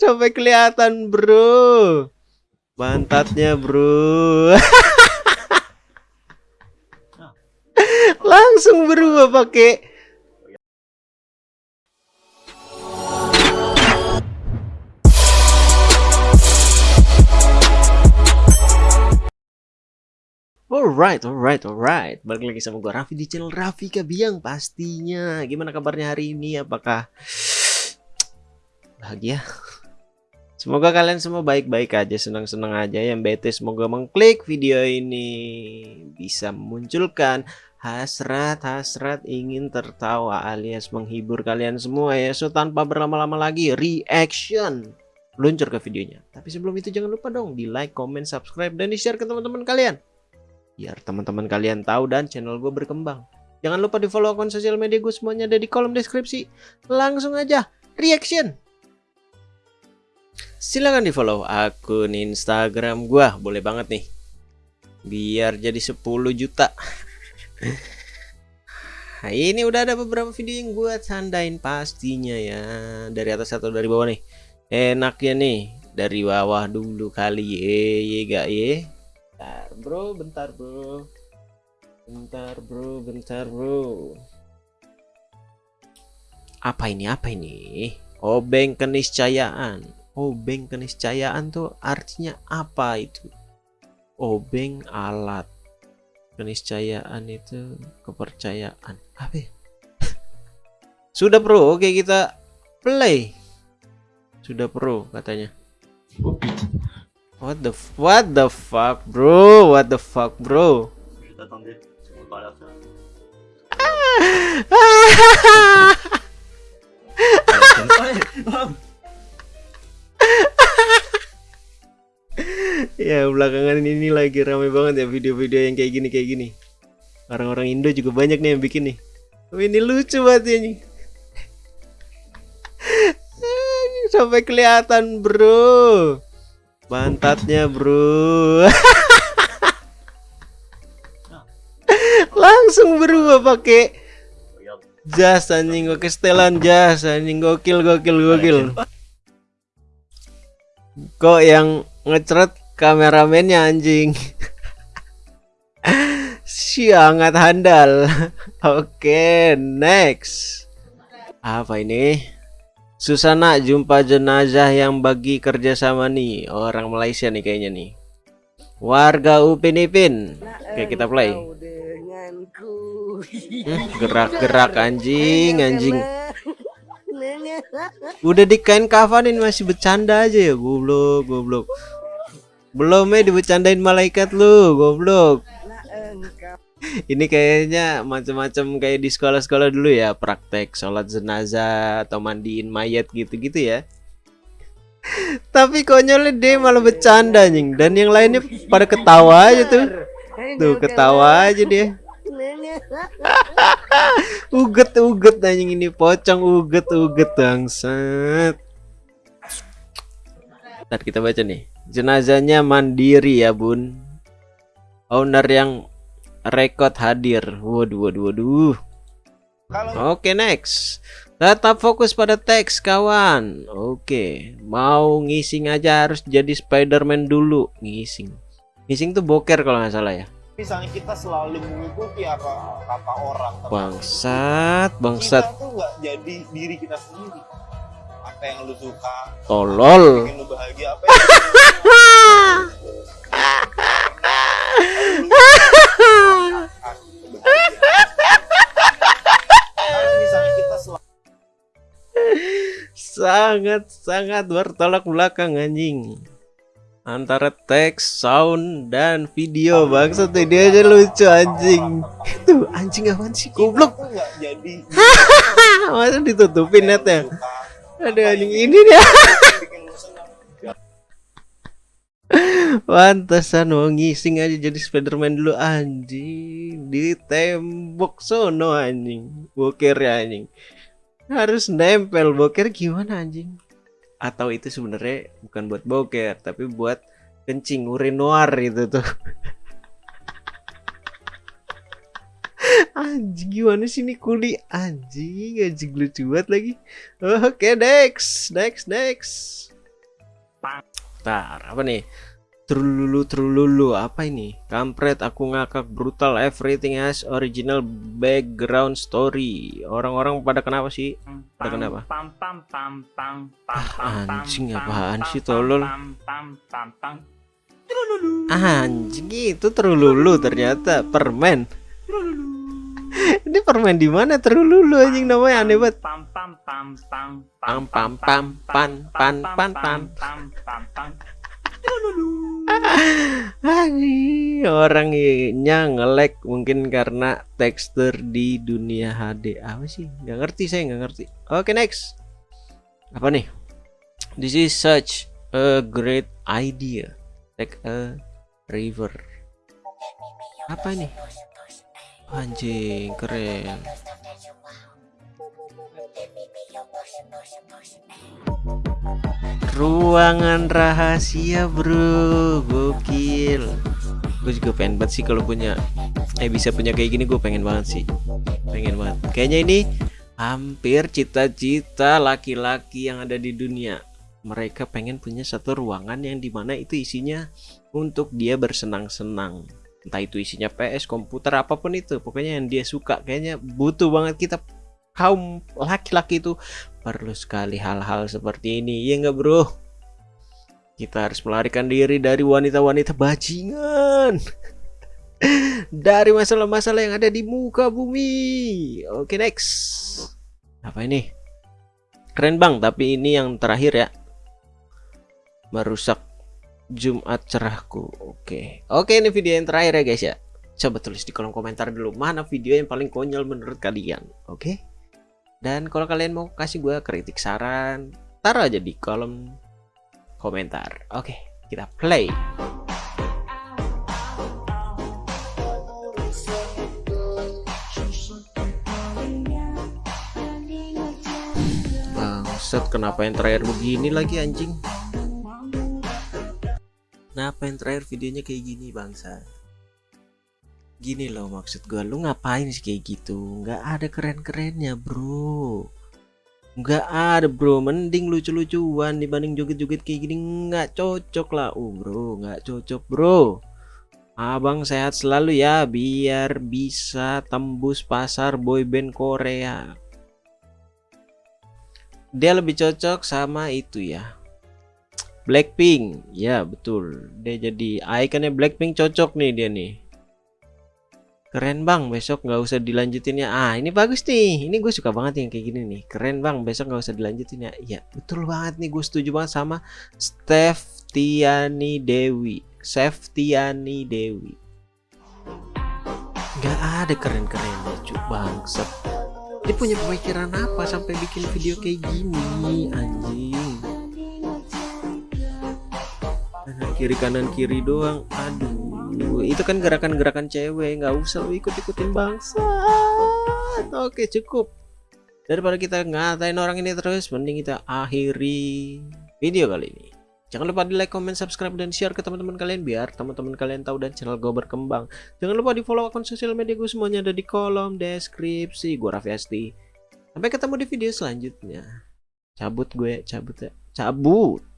Sampai kelihatan, Bro. Pantatnya, Bro. Langsung berubah pakai Alright, alright, alright. Balik lagi sama gue Raffi di channel Raffi Kabiang pastinya. Gimana kabarnya hari ini? Apakah bahagia? Semoga kalian semua baik-baik aja, senang-senang aja. Yang bete semoga mengklik video ini bisa memunculkan hasrat-hasrat ingin tertawa alias menghibur kalian semua ya. So tanpa berlama-lama lagi, reaction luncur ke videonya. Tapi sebelum itu jangan lupa dong di like, comment, subscribe, dan di share ke teman-teman kalian biar teman-teman kalian tahu dan channel gue berkembang. Jangan lupa di follow akun sosial media gue semuanya ada di kolom deskripsi. Langsung aja reaction. Silahkan di follow akun Instagram gue, boleh banget nih. Biar jadi 10 juta. Nah, ini udah ada beberapa video yang gue tandain pastinya ya. Dari atas atau dari bawah nih. Enaknya nih. Dari bawah dulu kali ye, ye gak ye? Bentar bro. Bentar bro. Bentar bro. Bentar bro. Apa ini? Apa ini? Obeng keniscayaan obeng keniscayaan tuh artinya apa itu obeng alat keniscayaan itu kepercayaan apa ya? sudah bro oke kita play sudah pro katanya What the what the fuck, bro? What the fuck, bro? ya belakangan ini lagi ramai banget ya video-video yang kayak gini kayak gini. Orang-orang Indo juga banyak nih yang bikin nih. Oh, ini lucu banget ya nih. Sampai kelihatan, bro. Pantatnya bro Langsung berubah pakai jas anjing oke setelan jas anjing gokil gokil gokil Kok yang ngecret kameramennya anjing. Sangat handal. Oke next. Apa ini? Susana jumpa jenazah yang bagi kerjasama nih. Orang Malaysia nih kayaknya nih. Warga Upin Ipin. Oke kita play. hmm, gerak-gerak hmm, anjing. anjing udah di kain kafanin masih bercanda aja ya goblok goblok belum ya dibecandain malaikat lu goblok. Ini kayaknya macam-macam kayak di sekolah-sekolah dulu ya praktek sholat jenazah atau mandiin mayat gitu-gitu ya. Tapi konyolnya dia malah bercanda nying dan yang lainnya pada ketawa aja tuh. Tuh ketawa aja dia. Uget uget anjing ini pocong. Uget uget bangsat. Ntar kita baca nih jenazahnya mandiri ya bun owner yang Rekod hadir. Waduh, waduh, waduh. Oke, okay, next. Tetap fokus pada teks, kawan. Oke, okay. mau ngising aja harus jadi Spiderman dulu. Ngising. Ngising tuh boker kalau nggak salah ya. Misalnya kita selalu mengikuti apa kata orang. Bangsat, bangsat. Kita tuh nggak jadi diri kita sendiri. Apa yang lu suka? Tolol. Bikin lu bahagia? Apa yang sangat sangat bertolak belakang anjing. Antara teks, sound dan video bangsa tuh dia aja lucu anjing. Itu anjing apa sih goblok? Masa ditutupin netnya ada anjing ini dia. Pantesan mau ngising aja jadi Spiderman dulu anjing. Di tembok sono anjing. Boker ya anjing. Harus nempel boker gimana anjing? Atau itu sebenarnya bukan buat boker tapi buat kencing urinoir itu tuh anjing gimana sih ini kuli anjing anjing lucu banget lagi oke okay, next next next Bentar, apa nih? Trululu trululu apa ini? Kampret aku ngakak brutal everything has original background story. Orang-orang pada kenapa sih? Pada kenapa? Ah, anjing apaan sih tolol? Anjing itu trululu ternyata permen. Ini permen di mana trululu anjing namanya aneh banget. Pam pam pam pam pam pam pam pan pan pan pan. Orangnya ngelek mungkin karena tekstur di dunia HD apa sih? Gak ngerti saya nggak ngerti. Oke okay, next. Apa nih? This is such a great idea. Take a river. Apa ini? Anjing keren. Ruangan rahasia bro. Gokil. Gue juga pengen banget sih kalau punya Eh bisa punya kayak gini gue pengen banget sih. Pengen banget. Kayaknya ini hampir cita-cita laki-laki yang ada di dunia. Mereka pengen punya satu ruangan yang di mana itu isinya Untuk dia bersenang-senang Entah itu isinya PS, komputer, apa pun itu. Pokoknya yang dia suka Kayaknya butuh banget kita. Kaum laki-laki itu perlu sekali hal-hal seperti ini. Ya enggak bro? Kita harus melarikan diri dari wanita-wanita bajingan. Dari masalah-masalah yang ada di muka bumi. Oke next. Apa ini? Keren bang tapi ini yang terakhir ya. Merusak Jumat cerahku oke oke ini video yang terakhir ya guys ya coba tulis di kolom komentar dulu mana video yang paling konyol menurut kalian oke dan kalau kalian mau kasih gue kritik saran, taruh aja di kolom komentar. Oke, kita play. Bangsat, kenapa yang terakhir begini lagi anjing? Kenapa yang terakhir videonya kayak gini bangsa? gini loh maksud gue lu ngapain sih kayak gitu? Nggak ada keren-kerennya bro. Nggak ada bro. Mending lucu-lucuan dibanding joget-joget kayak gini. Nggak cocok lah. Uh bro nggak cocok bro. Abang sehat selalu ya biar bisa tembus pasar boyband Korea. Dia lebih cocok sama itu ya Blackpink ya betul dia jadi ikonnya Blackpink cocok nih dia nih Keren bang, besok nggak usah dilanjutin ya. Ah, ini bagus nih. Ini gue suka banget yang kayak gini nih. Keren bang, besok nggak usah dilanjutin ya. Iya, betul banget nih. Gue setuju banget sama Steph Dewi. Tiani Dewi. Gak ada keren-kerennya, cuk bangsat. Dia punya pemikiran apa sampai bikin video kayak gini, anjing. Kiri kanan kiri doang. Aduh itu kan gerakan-gerakan cewek nggak usah ikut-ikutin bangsa. Oke cukup. Daripada kita ngatain orang ini terus mending kita akhiri video kali ini. Jangan lupa di like comment subscribe dan share ke teman-teman kalian biar teman-teman kalian tahu dan channel gue berkembang. Jangan lupa di follow akun sosial media gue semuanya ada di kolom deskripsi. Gue Raffi Asti. Sampai ketemu di video selanjutnya. Cabut gue cabut ya. Cabut